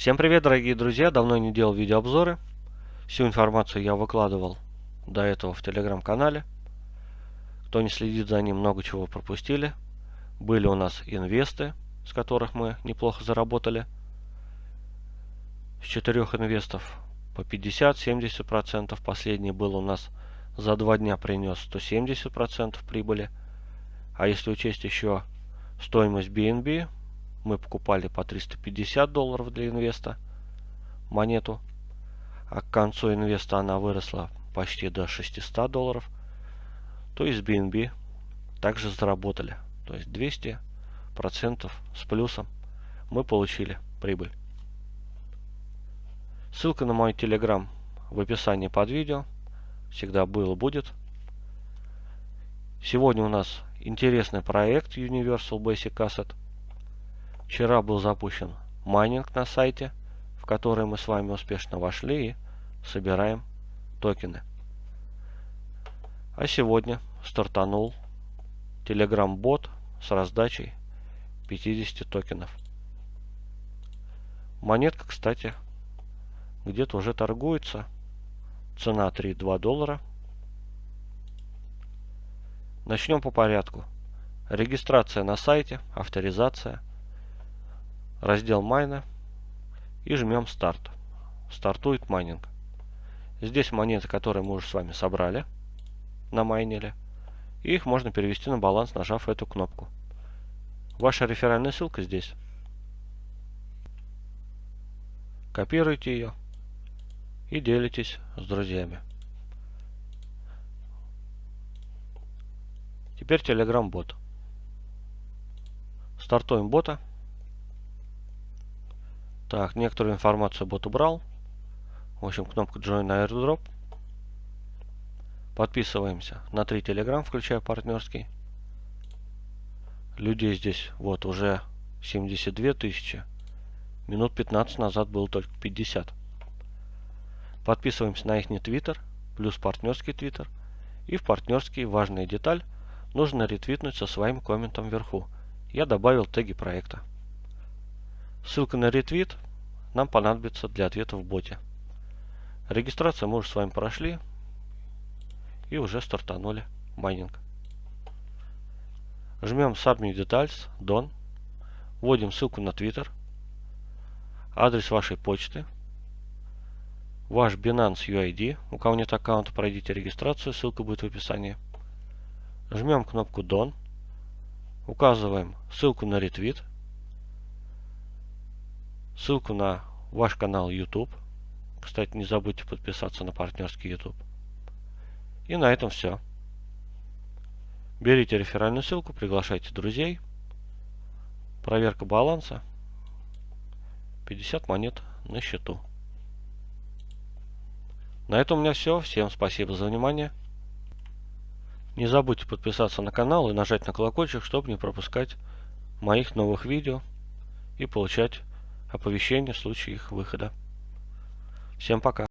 Всем привет, дорогие друзья! Давно не делал видеообзоры. Всю информацию я выкладывал до этого в телеграм-канале. Кто не следит за ним, много чего пропустили. Были у нас инвесты, с которых мы неплохо заработали. С четырех инвестов по 50-70%. Последний был у нас за два дня принес 170% прибыли. А если учесть еще стоимость BNB, мы покупали по 350 долларов для инвеста монету. А к концу инвеста она выросла почти до 600 долларов. То есть BNB также заработали. То есть 200 процентов с плюсом мы получили прибыль. Ссылка на мой телеграм в описании под видео. Всегда было будет. Сегодня у нас интересный проект Universal Basic Asset. Вчера был запущен майнинг на сайте, в который мы с вами успешно вошли и собираем токены. А сегодня стартанул Telegram бот с раздачей 50 токенов. Монетка, кстати, где-то уже торгуется. Цена 3,2 доллара. Начнем по порядку. Регистрация на сайте, авторизация раздел майна и жмем старт. Стартует майнинг. Здесь монеты, которые мы уже с вами собрали на майнере. И их можно перевести на баланс, нажав эту кнопку. Ваша реферальная ссылка здесь. Копируйте ее и делитесь с друзьями. Теперь Telegram бот. Стартуем бота. Так, некоторую информацию бот убрал. В общем, кнопка Join Airdrop. Подписываемся на три Telegram, включая партнерский. Людей здесь вот уже 72 тысячи. Минут 15 назад было только 50. Подписываемся на их твиттер, плюс партнерский твиттер. И в партнерский важная деталь нужно ретвитнуть со своим комментом вверху. Я добавил теги проекта. Ссылка на ретвит нам понадобится для ответа в боте. Регистрацию мы уже с вами прошли и уже стартанули майнинг. Жмем Submit Details, Done. Вводим ссылку на Twitter, адрес вашей почты, ваш Binance UID. У кого нет аккаунта, пройдите регистрацию, ссылка будет в описании. Жмем кнопку Done. Указываем ссылку на ретвит ссылку на ваш канал YouTube. Кстати, не забудьте подписаться на партнерский YouTube. И на этом все. Берите реферальную ссылку, приглашайте друзей. Проверка баланса. 50 монет на счету. На этом у меня все. Всем спасибо за внимание. Не забудьте подписаться на канал и нажать на колокольчик, чтобы не пропускать моих новых видео и получать оповещения в случае их выхода. Всем пока.